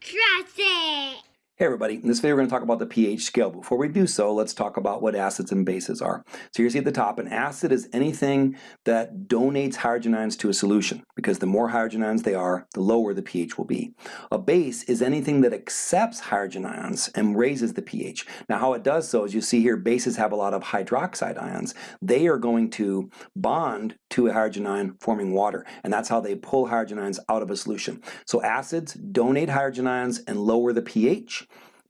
Trust it. Hey everybody, in this video we're going to talk about the pH scale. Before we do so, let's talk about what acids and bases are. So you see at the top, an acid is anything that donates hydrogen ions to a solution, because the more hydrogen ions they are, the lower the pH will be. A base is anything that accepts hydrogen ions and raises the pH. Now how it does so is you see here, bases have a lot of hydroxide ions. They are going to bond to a hydrogen ion forming water, and that's how they pull hydrogen ions out of a solution. So acids donate hydrogen ions and lower the pH.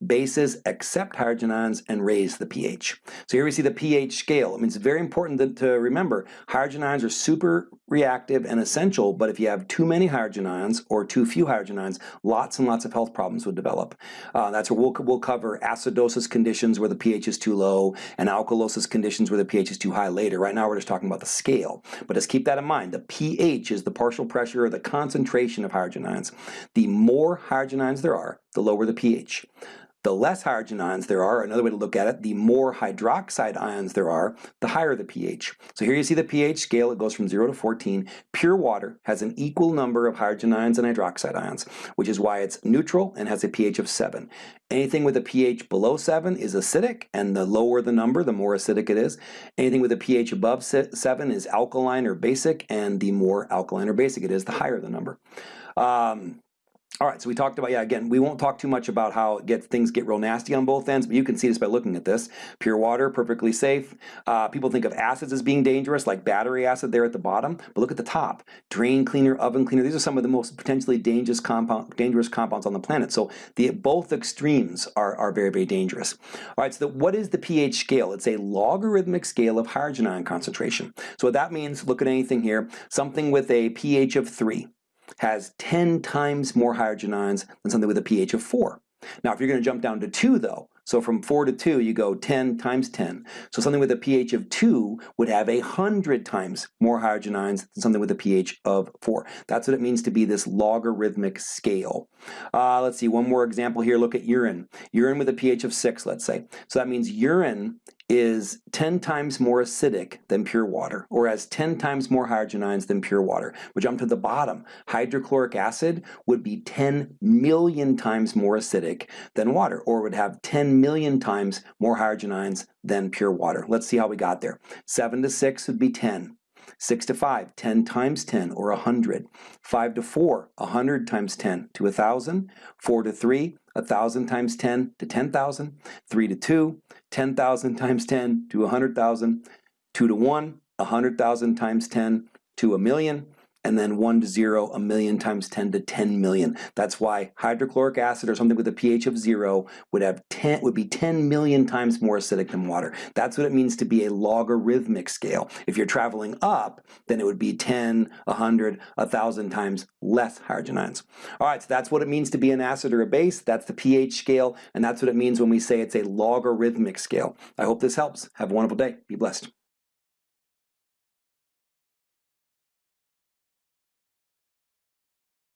Bases accept hydrogen ions and raise the pH. So here we see the pH scale. I mean, it's very important to remember hydrogen ions are super reactive and essential, but if you have too many hydrogen ions or too few hydrogen ions, lots and lots of health problems would develop. Uh, that's where we'll, we'll cover acidosis conditions where the pH is too low and alkalosis conditions where the pH is too high later. Right now we're just talking about the scale, but just keep that in mind. The pH is the partial pressure or the concentration of hydrogen ions. The more hydrogen ions there are, the lower the pH. The less hydrogen ions there are, another way to look at it, the more hydroxide ions there are, the higher the pH. So here you see the pH scale, it goes from 0 to 14. Pure water has an equal number of hydrogen ions and hydroxide ions, which is why it's neutral and has a pH of 7. Anything with a pH below 7 is acidic, and the lower the number, the more acidic it is. Anything with a pH above 7 is alkaline or basic, and the more alkaline or basic it is, the higher the number. Um, all right, so we talked about, yeah, again, we won't talk too much about how get, things get real nasty on both ends, but you can see this by looking at this. Pure water, perfectly safe. Uh, people think of acids as being dangerous, like battery acid there at the bottom, but look at the top. Drain cleaner, oven cleaner, these are some of the most potentially dangerous, compound, dangerous compounds on the planet. So the, both extremes are, are very, very dangerous. All right, so the, what is the pH scale? It's a logarithmic scale of hydrogen ion concentration. So what that means, look at anything here, something with a pH of 3 has 10 times more hydrogen ions than something with a pH of 4. Now if you're going to jump down to 2 though, so from 4 to 2 you go 10 times 10. So something with a pH of 2 would have a 100 times more hydrogen ions than something with a pH of 4. That's what it means to be this logarithmic scale. Uh, let's see, one more example here, look at urine. Urine with a pH of 6, let's say. So that means urine is 10 times more acidic than pure water, or has 10 times more hydrogen ions than pure water. We jump to the bottom. Hydrochloric acid would be 10 million times more acidic than water, or would have 10 million times more hydrogen ions than pure water. Let's see how we got there. 7 to 6 would be 10. 6 to 5, 10 times 10, or 100. 5 to 4, 100 times 10 to 1,000. 4 to 3, 1,000 times 10 to 10,000. 3 to 2, 10,000 times 10 to 100,000. 2 to 1, 100,000 times 10 to a million and then 1 to 0, a million times 10 to 10 million. That's why hydrochloric acid or something with a pH of 0 would have 10 would be 10 million times more acidic than water. That's what it means to be a logarithmic scale. If you're traveling up, then it would be 10, 100, 1,000 times less hydrogen ions. All right, so that's what it means to be an acid or a base. That's the pH scale, and that's what it means when we say it's a logarithmic scale. I hope this helps. Have a wonderful day. Be blessed.